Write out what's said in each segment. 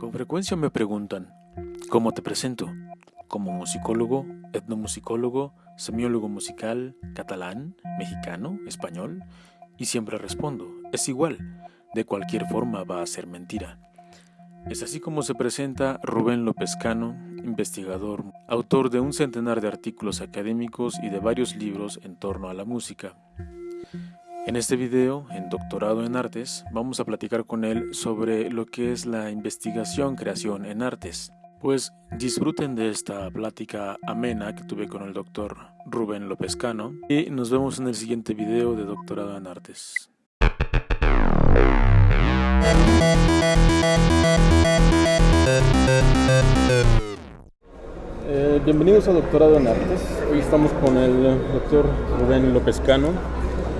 Con frecuencia me preguntan, ¿cómo te presento? ¿Como musicólogo, etnomusicólogo, semiólogo musical, catalán, mexicano, español? Y siempre respondo, es igual, de cualquier forma va a ser mentira. Es así como se presenta Rubén López Cano, investigador, autor de un centenar de artículos académicos y de varios libros en torno a la música. En este video, en Doctorado en Artes, vamos a platicar con él sobre lo que es la investigación-creación en artes. Pues disfruten de esta plática amena que tuve con el doctor Rubén López Cano y nos vemos en el siguiente video de Doctorado en Artes. Eh, bienvenidos a Doctorado en Artes. Hoy estamos con el doctor Rubén López Cano,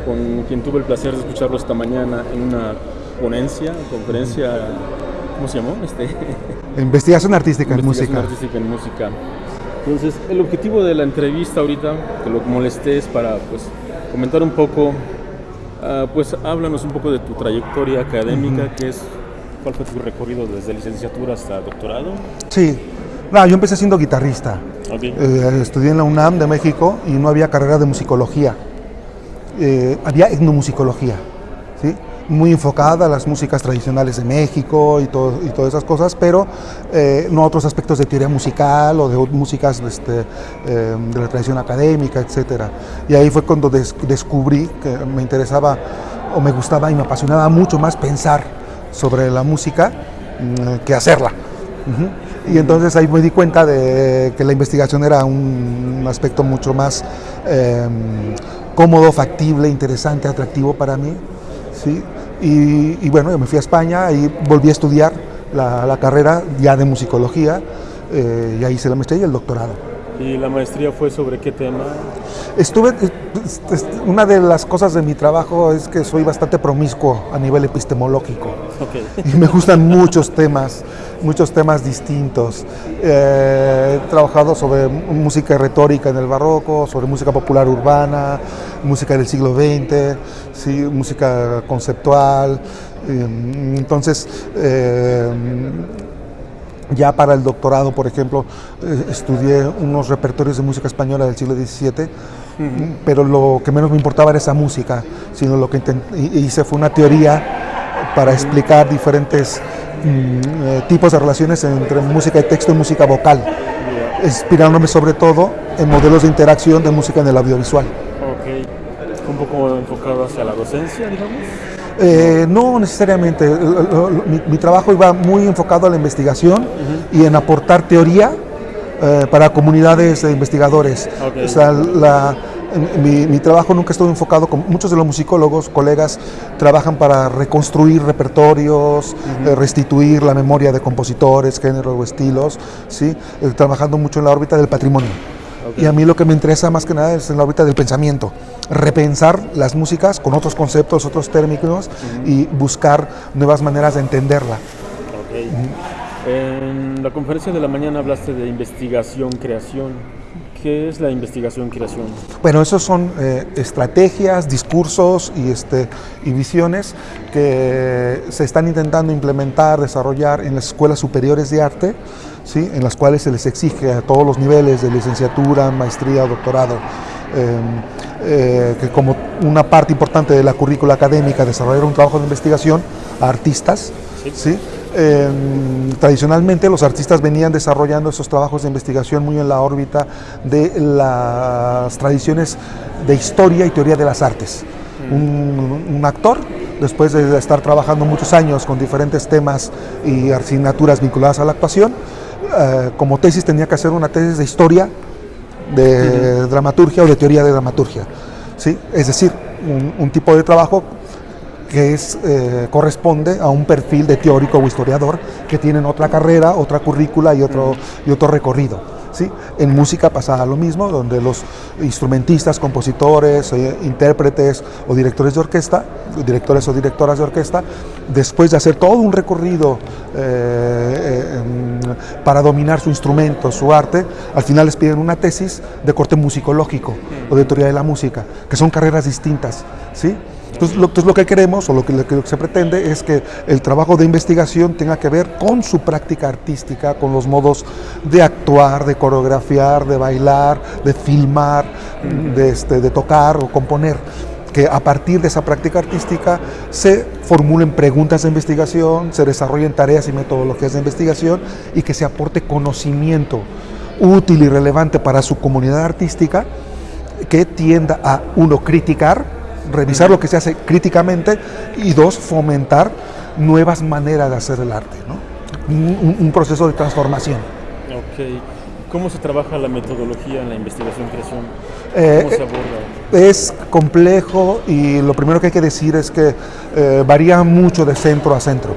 con quien tuve el placer de escucharlo esta mañana en una ponencia, conferencia, ¿cómo se llamó? Este, Investigación artística en Investigación música. artística en música. Entonces, el objetivo de la entrevista ahorita, que lo molesté, es para pues, comentar un poco, ah, pues háblanos un poco de tu trayectoria académica, que es, cuál fue tu recorrido desde licenciatura hasta doctorado. Sí, no, yo empecé siendo guitarrista. Ok. Eh, estudié en la UNAM de México y no había carrera de musicología. Eh, había etnomusicología, muy enfocada a las músicas tradicionales de México y, todo- todas esas cosas, pero eh, no otros aspectos de teoría musical o de músicas este, eh, de la tradición académica, etc. Y ahí fue cuando des- descubrí que me interesaba o me gustaba y me apasionaba mucho más pensar sobre la música mm, que hacerla. Y entonces ahí me di cuenta de que la investigación era un aspecto mucho más eh, cómodo, factible, interesante, atractivo para mí. ¿sí? Y, bueno, yo me fui a España y volví a estudiar la, la carrera ya de musicología eh, y ahí hice la maestría y el doctorado. ¿Y la maestría fue sobre qué tema? Estuve, es- es- una de las cosas de mi trabajo es que soy bastante promiscuo a nivel epistemológico. Y me gustan muchos temas, muchos temas distintos. Eh, he trabajado sobre música y retórica en el barroco, sobre música popular urbana, música del siglo XX, sí, música conceptual. Eh, entonces, eh, ya para el doctorado, por ejemplo, eh, estudié unos repertorios de música española del siglo XVII, pero lo que menos me importaba era esa música, sino lo que hice fue una teoría para explicar diferentes mm, eh, tipos de relaciones entre música y texto y música vocal, inspirándome sobre todo en modelos de interacción de música en el audiovisual. Ok. Un poco enfocado hacia la docencia, digamos. Eh, no necesariamente. Mi, mi trabajo iba muy enfocado a la investigación y en aportar teoría eh, para comunidades de investigadores. O sea, la- mi, mi trabajo nunca estuvo enfocado, con muchos de los musicólogos, colegas, trabajan para reconstruir repertorios, eh, restituir la memoria de compositores, géneros o estilos, ¿sí? Eh, trabajando mucho en la órbita del patrimonio. Y a mí lo que me interesa más que nada es en la órbita del pensamiento, repensar las músicas con otros conceptos, otros términos y buscar nuevas maneras de entenderla. Ok. En la conferencia de la mañana hablaste de investigación-creación. ¿Qué es la investigación-creación? Bueno, esos son eh, estrategias, discursos y, este, y visiones que se están intentando implementar, desarrollar en las escuelas superiores de arte, ¿sí? en las cuales se les exige a todos los niveles de licenciatura, maestría, doctorado, eh, eh, que como una parte importante de la currícula académica desarrollar un trabajo de investigación a artistas. ¿sí? Eh, tradicionalmente los artistas venían desarrollando esos trabajos de investigación muy en la órbita de las tradiciones de historia y teoría de las artes. Un, un actor, después de estar trabajando muchos años con diferentes temas y asignaturas vinculadas a la actuación, eh, como tesis tenía que hacer una tesis de historia, de dramaturgia o de teoría de dramaturgia. ¿sí? Es decir, un, un tipo de trabajo que es, eh, corresponde a un perfil de teórico o historiador que tienen otra carrera, otra currícula y otro, y otro recorrido. ¿sí? En música pasa lo mismo, donde los instrumentistas, compositores, eh, intérpretes o directores de orquesta, directores o directoras de orquesta, después de hacer todo un recorrido eh, para dominar su instrumento, su arte, al final les piden una tesis de corte musicológico o de teoría de la música, que son carreras distintas. ¿sí? Entonces lo, lo que queremos o lo que, lo que se pretende es que el trabajo de investigación tenga que ver con su práctica artística, con los modos de actuar, de coreografiar, de bailar, de filmar, de, este, de tocar o componer. Que a partir de esa práctica artística se formulen preguntas de investigación, se desarrollen tareas y metodologías de investigación y que se aporte conocimiento útil y relevante para su comunidad artística que tienda a, uno, criticar, revisar lo que se hace críticamente y dos, fomentar nuevas maneras de hacer el arte, ¿no? un, un proceso de transformación. Ok. ¿Cómo se trabaja la metodología en la investigación-creación? Eh, ¿Cómo se aborda? Es complejo y lo primero que hay que decir es que eh, varía mucho de centro a centro.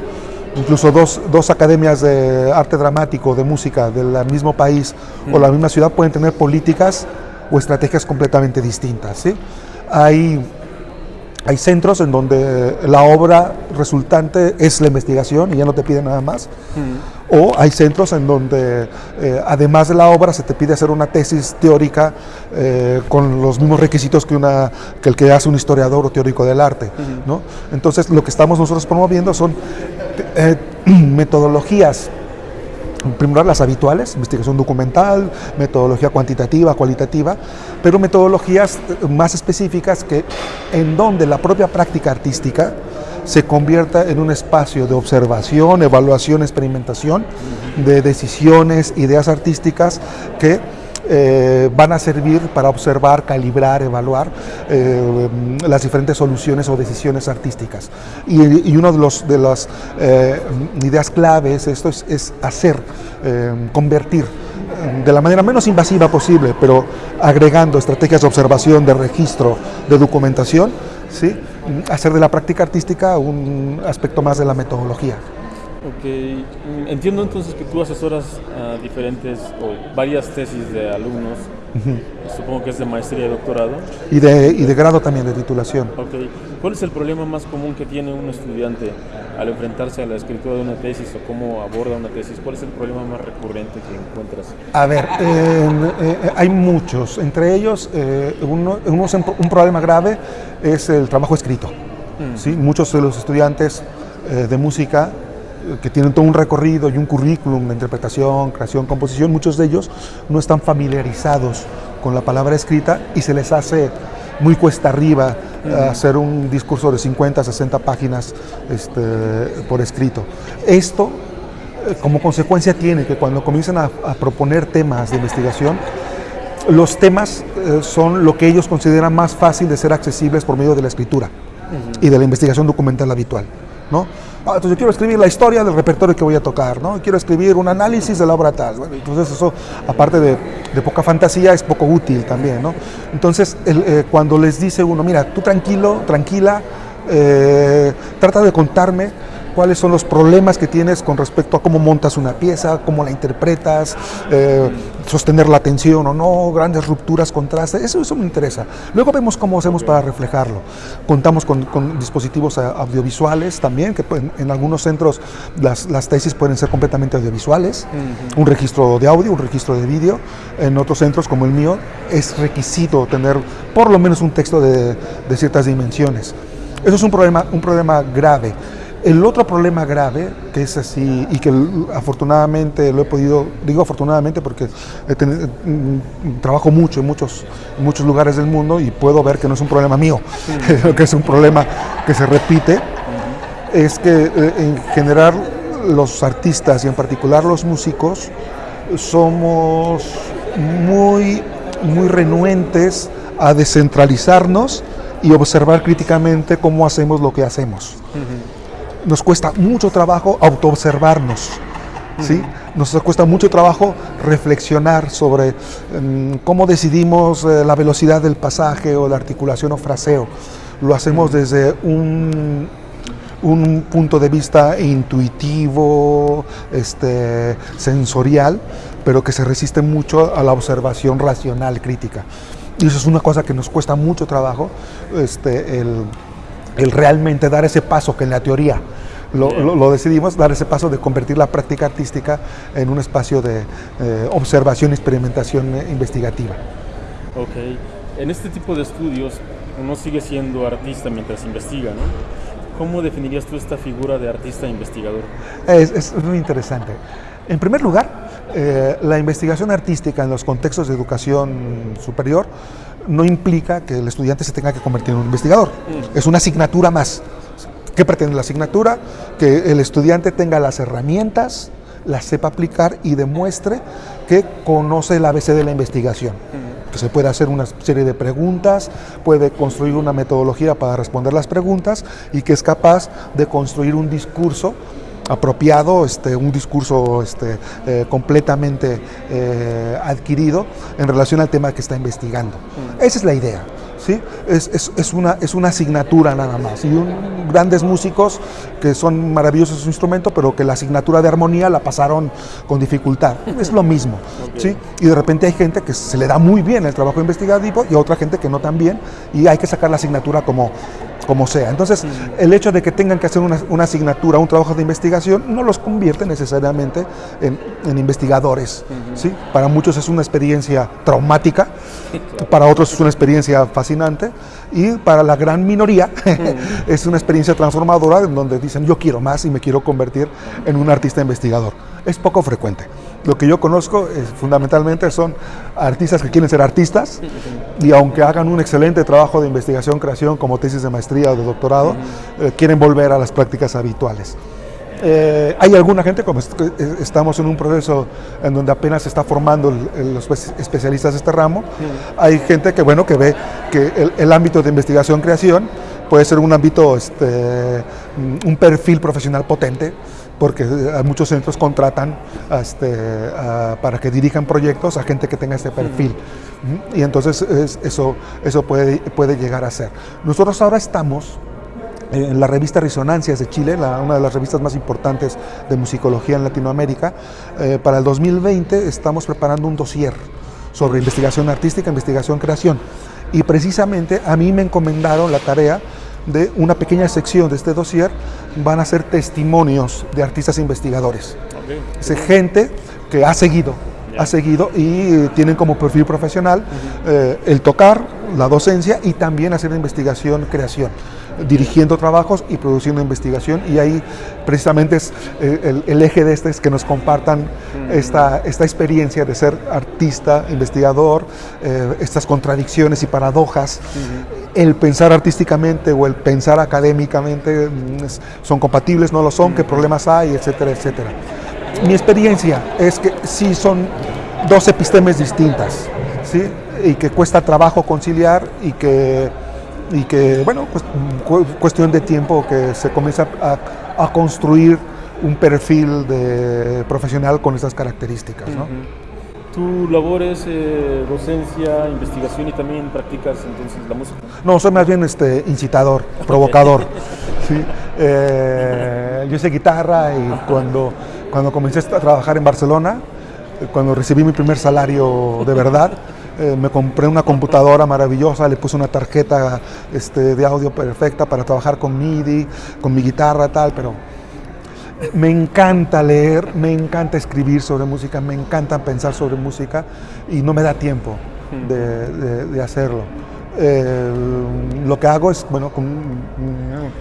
Incluso dos, dos, academias de arte dramático, de música del mismo país mm. o la misma ciudad pueden tener políticas o estrategias completamente distintas. ¿sí? Hay, hay centros en donde la obra resultante es la investigación y ya no te piden nada más. Mm o hay centros en donde eh, además de la obra se te pide hacer una tesis teórica eh, con los mismos requisitos que, una, que el que hace un historiador o teórico del arte. ¿no? Entonces lo que estamos nosotros promoviendo son eh, metodologías primero las habituales, investigación documental, metodología cuantitativa, cualitativa, pero metodologías más específicas que en donde la propia práctica artística se convierta en un espacio de observación, evaluación, experimentación de decisiones, ideas artísticas que eh, van a servir para observar, calibrar, evaluar eh, las diferentes soluciones o decisiones artísticas. Y, una de, los, de las eh, ideas claves esto es, es hacer, convertir de la manera menos invasiva posible, pero agregando estrategias de observación, de registro, de documentación, ¿sí? hacer de la práctica artística un aspecto más de la metodología. Ok, entiendo entonces que tú asesoras a diferentes o varias tesis de alumnos, supongo que es de maestría y doctorado. Y de, y de grado también, de titulación. Ok, ¿cuál es el problema más común que tiene un estudiante al enfrentarse a la escritura de una tesis o cómo aborda una tesis? ¿Cuál es el problema más recurrente que encuentras? A ver, eh, hay muchos, entre ellos eh, uno, un problema grave es el trabajo escrito. Mm. ¿sí? Muchos de los estudiantes eh, de música eh, que tienen todo un recorrido y un currículum de interpretación, creación, composición, muchos de ellos no están familiarizados con la palabra escrita y se les hace muy cuesta arriba mm. hacer un discurso de 50, 60 páginas este, por escrito. Esto, eh, como consecuencia, tiene que cuando comienzan a, a proponer temas de investigación, los temas eh, son lo que ellos consideran más fácil de ser accesibles por medio de la escritura y de la investigación documental habitual. ¿no? Ah, entonces yo quiero escribir la historia del repertorio que voy a tocar, ¿no? quiero escribir un análisis de la obra tal. entonces eso, aparte de, poca fantasía, es poco útil también. ¿no? Entonces, eh, cuando les dice uno, mira, tú tranquilo, tranquila, eh, trata de contarme cuáles son los problemas que tienes con respecto a cómo montas una pieza, cómo la interpretas, eh, sostener la atención o no, grandes rupturas, contrastes, eso, eso me interesa. Luego vemos cómo hacemos para reflejarlo. Contamos con, dispositivos audiovisuales también, que en, algunos centros las, las, tesis pueden ser completamente audiovisuales, un registro de audio, un registro de vídeo. En otros centros como el mío es requisito tener por lo menos un texto de, de ciertas dimensiones. Eso es un problema, un problema grave. El otro problema grave, que es así, y que afortunadamente lo he podido, digo afortunadamente porque mm, trabajo mucho en muchos, muchos lugares del mundo y puedo ver que no es un problema mío, que es un problema que se repite, es que eh, en general los artistas y en particular los músicos somos muy, muy renuentes a descentralizarnos y observar críticamente cómo hacemos lo que hacemos nos cuesta mucho trabajo autoobservarnos, ¿sí? Nos cuesta mucho trabajo reflexionar sobre em, cómo decidimos eh, la velocidad del pasaje o la articulación o fraseo. Lo hacemos desde un, un punto de vista intuitivo, este, sensorial, pero que se resiste mucho a la observación racional, crítica. Y eso es una cosa que nos cuesta mucho trabajo, este, el, el realmente dar ese paso que en la teoría lo, decidimos, dar ese paso de convertir la práctica artística en un espacio de eh, observación experimentación eh, investigativa. Ok. En este tipo de estudios, uno sigue siendo artista mientras investiga, ¿no? ¿Cómo definirías tú esta figura de artista investigador? Es, es muy interesante. En primer lugar, eh, la investigación artística en los contextos de educación superior no implica que el estudiante se tenga que convertir en un investigador. Mm. Es una asignatura más. ¿Qué pretende la asignatura? Que el estudiante tenga las herramientas, las sepa aplicar y demuestre que conoce el ABC de la investigación. Mm. Que se puede hacer una serie de preguntas, puede construir una metodología para responder las preguntas y que es capaz de construir un discurso apropiado, este, un discurso este, eh, completamente eh, adquirido en relación al tema que está investigando. Mm. Esa es la idea. ¿sí? Es, es, es, una, es una asignatura nada más. Y un, grandes músicos que son maravillosos en su instrumento, pero que la asignatura de armonía la pasaron con dificultad. Es lo mismo. ¿sí? Y de repente hay gente que se le da muy bien el trabajo investigativo y otra gente que no tan bien, y hay que sacar la asignatura como como sea. Entonces, el hecho de que tengan que hacer una, asignatura, un trabajo de investigación, no los convierte necesariamente en, investigadores. ¿sí? Para muchos es una experiencia traumática, para otros es una experiencia fascinante y para la gran minoría es una experiencia transformadora en donde dicen yo quiero más y me quiero convertir en un artista investigador. Es poco frecuente. Lo que yo conozco es, fundamentalmente son artistas que quieren ser artistas y aunque hagan un excelente trabajo de investigación, creación como tesis de maestría o de doctorado, eh, quieren volver a las prácticas habituales. Eh, hay alguna gente, como estamos en un proceso en donde apenas se está formando los especialistas de este ramo, hay gente que, bueno, que ve que el, el ámbito de investigación-creación puede ser un ámbito, este, un perfil profesional potente, porque eh, muchos centros contratan este, para que dirijan proyectos a gente que tenga ese perfil. Y entonces eso, eso puede, puede llegar a ser. Nosotros ahora estamos en la revista Resonancias de Chile, una de las revistas más importantes de musicología en Latinoamérica. Eh, para el 2020 estamos preparando un dossier sobre investigación artística, investigación, creación. Y precisamente a mí me encomendaron la tarea de una pequeña sección de este dossier van a ser testimonios de artistas investigadores. Es gente que ha seguido, ha seguido y tienen como perfil profesional eh, el tocar, la docencia y también hacer investigación, creación dirigiendo trabajos y produciendo investigación. Y ahí precisamente es eh, el, eje de este es que nos compartan esta, esta experiencia de ser artista, investigador, eh, estas contradicciones y paradojas. El pensar artísticamente o el pensar académicamente mm, son compatibles, no lo son, qué problemas hay, etcétera, etcétera. Mi experiencia es que sí son dos epistemes distintas, ¿sí? y que cuesta trabajo conciliar y que y que, bueno, pues cuestión de tiempo que se comienza a, construir un perfil de profesional con esas características. ¿no? ¿Tu labor es eh, docencia, investigación y también practicas entonces la música? No, soy más bien este, incitador, provocador. ¿sí? Eh, yo hice guitarra y cuando, cuando comencé a trabajar en Barcelona, cuando recibí mi primer salario de verdad, eh, me compré una computadora maravillosa, le puse una tarjeta este, de audio perfecta para trabajar con MIDI, con mi guitarra, tal, pero me encanta leer, me encanta escribir sobre música, me encanta pensar sobre música y no me da tiempo de, hacerlo. Eh, lo que hago es, bueno,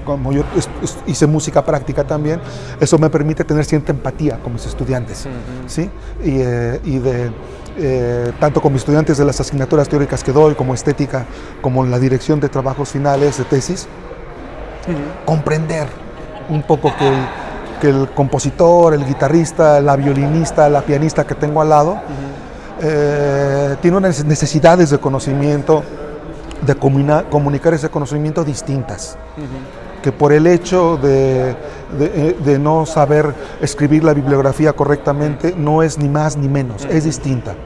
como, yo hice música práctica también, eso me permite tener cierta empatía con mis estudiantes, ¿sí? Y, eh, y de eh, tanto con mis estudiantes de las asignaturas teóricas que doy, como estética, como en la dirección de trabajos finales, de tesis, comprender un poco que el, que el, compositor, el guitarrista, la violinista, la pianista que tengo al lado, eh, tiene unas necesidades de conocimiento, de comunicar ese conocimiento distintas. Que por el hecho de, de, no saber escribir la bibliografía correctamente no es ni más ni menos, es distinta.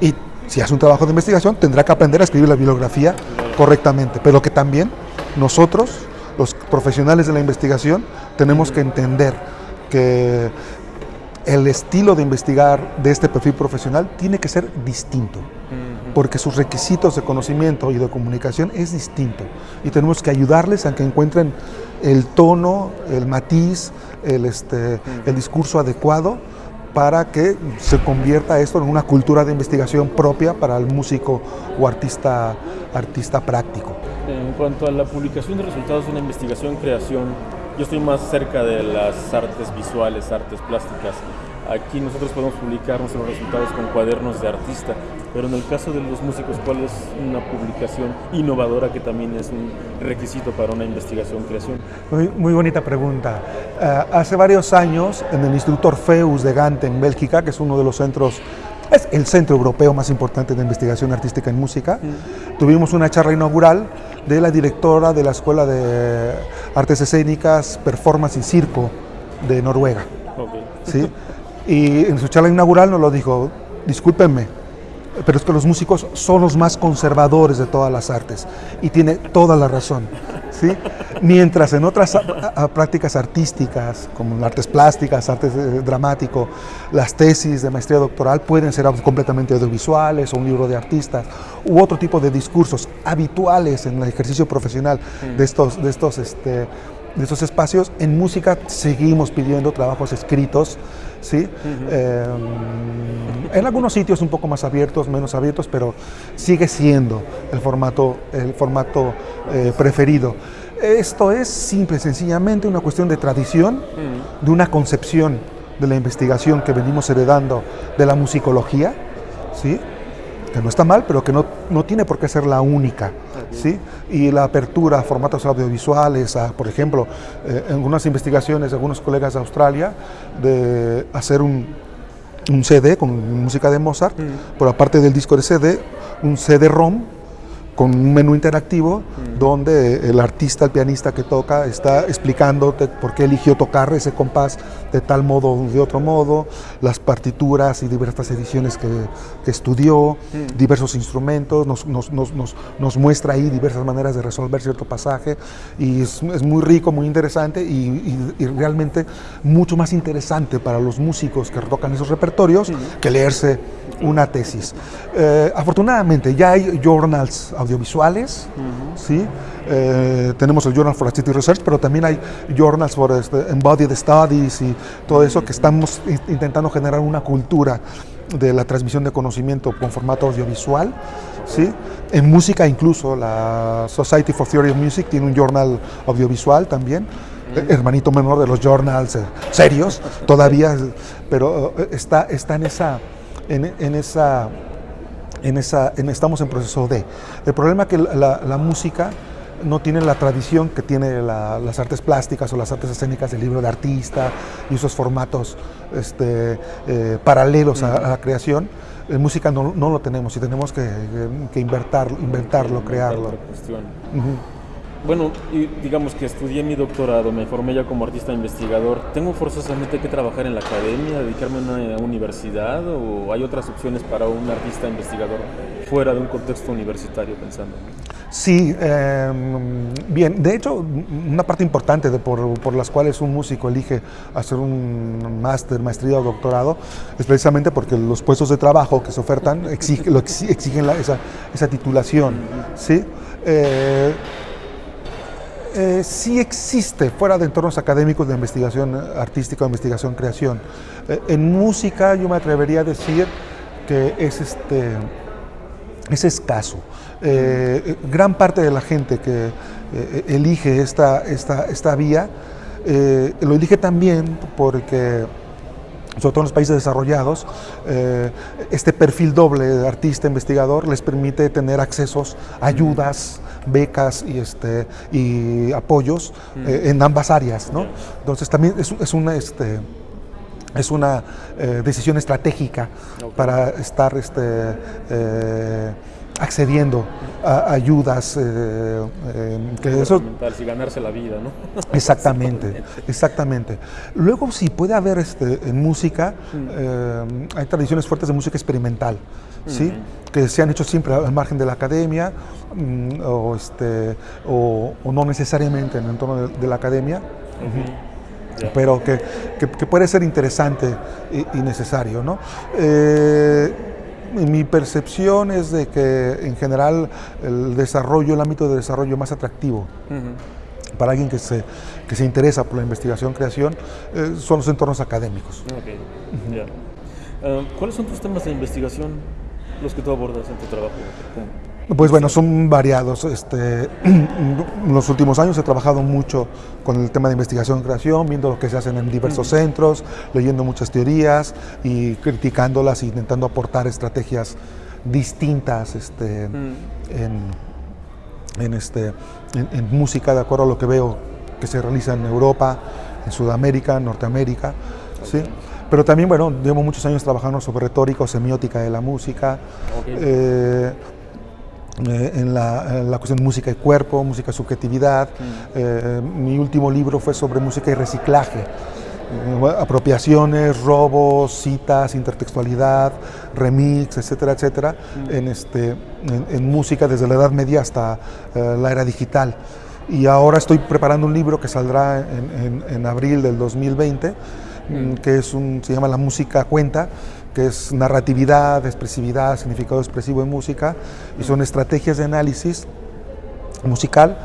Y si hace un trabajo de investigación tendrá que aprender a escribir la bibliografía correctamente, pero que también nosotros, los profesionales de la investigación, tenemos que entender que el estilo de investigar de este perfil profesional tiene que ser distinto porque sus requisitos de conocimiento y de comunicación es distinto. Y tenemos que ayudarles a que encuentren el tono, el matiz, el, este, el discurso adecuado para que se convierta esto en una cultura de investigación propia para el músico o artista, artista práctico. En cuanto a la publicación de resultados de una investigación creación, yo estoy más cerca de las artes visuales, artes plásticas. Aquí nosotros podemos publicar nuestros resultados con cuadernos de artista, pero en el caso de los músicos, ¿cuál es una publicación innovadora que también es un requisito para una investigación creación? Muy, muy bonita pregunta. Uh, hace varios años, en el Instituto Orfeus de Gante, en Bélgica, que es uno de los centros es el centro europeo más importante de investigación artística en música. Mm. Tuvimos una charla inaugural de la directora de la Escuela de Artes Escénicas, Performance y Circo de Noruega. Okay. ¿sí? Y en su charla inaugural nos lo dijo, discúlpenme, pero es que los músicos son los más conservadores de todas las artes y tiene toda la razón. ¿sí? Mientras en otras prácticas artísticas, como artes plásticas, artes eh, dramático, las tesis de maestría doctoral pueden ser completamente audiovisuales o un libro de artistas u otro tipo de discursos habituales en el ejercicio profesional de estos, de estos este, de esos espacios. En música seguimos pidiendo trabajos escritos, ¿sí? Eh, en algunos sitios un poco más abiertos, menos abiertos, pero sigue siendo el formato, el formato eh, preferido. Esto es simple, sencillamente una cuestión de tradición, de una concepción de la investigación que venimos heredando de la musicología, ¿sí? Que no está mal, pero que no, no tiene por qué ser la única. ¿sí? Y la apertura a formatos audiovisuales, a, por ejemplo, eh, en algunas investigaciones de algunos colegas de Australia, de hacer un, un CD con música de Mozart, por aparte del disco de CD, un CD-ROM con un menú interactivo donde el artista, el pianista que toca, está explicándote por qué eligió tocar ese compás de tal modo o de otro modo, las partituras y diversas ediciones que, estudió, diversos instrumentos, nos, nos, nos, nos, muestra ahí diversas maneras de resolver cierto pasaje y es, es muy rico, muy interesante y, y, realmente mucho más interesante para los músicos que tocan esos repertorios que leerse una tesis. Eh, afortunadamente ya hay journals audiovisuales, ¿sí? Eh, tenemos el Journal for Artistic Research, pero también hay journals for este, Embodied Studies y todo eso que estamos intentando generar una cultura de la transmisión de conocimiento con formato audiovisual. ¿sí? En música incluso, la Society for Theory of Music tiene un journal audiovisual también, hermanito menor de los journals eh, serios todavía, pero está, está en esa en, esa, en esa, en, estamos en proceso de. El problema es que la, música no tiene la tradición que tiene las artes plásticas o las artes escénicas del libro de artista y esos formatos este, eh, paralelos a, la creación. En música no, no, lo tenemos y tenemos que, que inventarlo, inventarlo crearlo. Bueno, digamos que estudié mi doctorado, me formé ya como artista investigador. ¿Tengo forzosamente que trabajar en la academia, dedicarme a una universidad o hay otras opciones para un artista investigador fuera de un contexto universitario pensando? Sí, em, bien, de hecho, una parte importante de por, por, las cuales un músico elige hacer un máster, maestría o doctorado es precisamente porque los puestos de trabajo que se ofertan exigen, esa, titulación. ¿sí? Eh, eh, sí existe fuera de entornos académicos de investigación artística o investigación creación. Eh, en música yo me atrevería a decir que es, este, es escaso. Eh, gran parte de la gente que elige esta, esta, esta vía lo elige también porque sobre todo en los países desarrollados, este perfil doble de artista investigador les permite tener accesos, ayudas, becas y, este, y apoyos eh, en ambas áreas. ¿no? Entonces también es, es una... Este, es una eh, decisión estratégica para estar este, eh, accediendo a ayudas. que eso, y ganarse la vida, ¿no? Exactamente, exactamente. Luego sí puede haber este, en música, mm. hay tradiciones fuertes de música experimental. ¿sí? que se han hecho siempre al margen de la academia mm, o, este, o, no necesariamente en el entorno de, la academia. pero que, que, puede ser interesante y, necesario. ¿no? Mi percepción es de que en general el desarrollo, el ámbito de desarrollo más atractivo para alguien que se, que se interesa por la investigación, creación, eh, son los entornos académicos. Eh, ¿Cuáles son tus temas de investigación? los que tú abordas en tu trabajo? Pues bueno, son variados. Este, en los últimos años he trabajado mucho con el tema de investigación y creación, viendo lo que se hacen en diversos centros, leyendo muchas teorías y criticándolas e intentando aportar estrategias distintas este, en, este, en, música, de acuerdo a lo que veo que se realiza en Europa, en Sudamérica, en Norteamérica. ¿sí? Pero también, bueno, llevo muchos años trabajando sobre retórica o semiótica de la música. Eh, eh, en, la, en, la, cuestión de música y cuerpo, música y subjetividad. Mm. Eh, mi último libro fue sobre música y reciclaje. apropiaciones, robos, citas, intertextualidad, remix, etcétera, etcétera, mm. en, este, en, música desde la Edad Media hasta la era digital. Y ahora estoy preparando un libro que saldrá en, en abril del 2020 Mm, que es un, se llama La música cuenta, que es narratividad, expresividad, significado expresivo en música, y son estrategias de análisis musical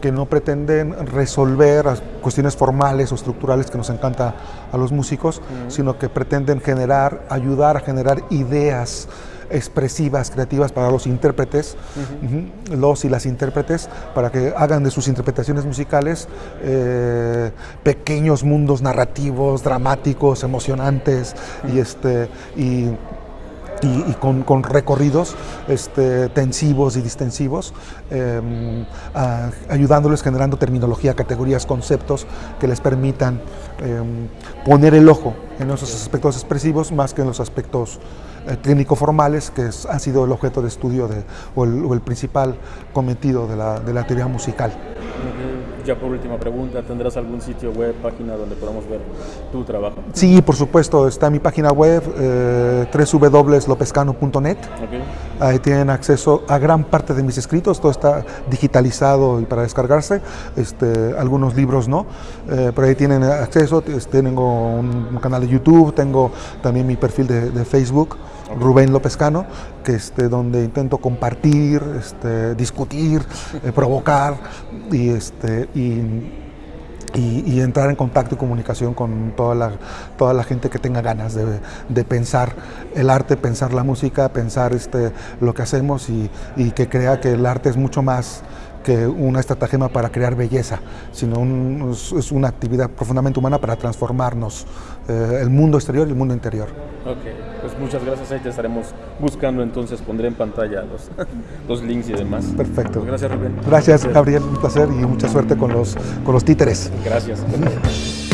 que no pretenden resolver cuestiones formales o estructurales que nos encanta a los músicos, sino que pretenden generar, ayudar a generar ideas expresivas, creativas para los intérpretes, los y las intérpretes, para que hagan de sus interpretaciones musicales eh, pequeños mundos narrativos, dramáticos, emocionantes y, este, y, con, recorridos este, tensivos y distensivos, em, ayudándoles generando terminología, categorías, conceptos que les permitan em, poner el ojo en esos aspectos expresivos más que en los aspectos técnico-formales que han sido el objeto de estudio de, o, el, principal cometido de la, de la teoría musical. Ya por última pregunta, ¿tendrás algún sitio web, página donde podamos ver tu trabajo? Sí, por supuesto, está mi página web eh, www.lopescano.net. Ahí tienen acceso a gran parte de mis escritos, todo está digitalizado y para descargarse, este, algunos libros no, eh, pero ahí tienen acceso, tengo un, canal de YouTube, tengo también mi perfil de, de Facebook. Rubén López Cano, que este, donde intento compartir, este, discutir, eh, provocar y, este, y, entrar en contacto y comunicación con toda la, toda la gente que tenga ganas de, pensar el arte, pensar la música, pensar este, lo que hacemos y que crea que el arte es mucho más que una estratagema para crear belleza, sino es, una actividad profundamente humana para transformarnos eh, el mundo exterior y el mundo interior. Ok, pues muchas gracias, ahí te estaremos buscando, entonces pondré en pantalla los, los links y demás. Perfecto. Pues gracias Rubén. Gracias Gabriel, un placer y mucha suerte con los, con los títeres. Gracias.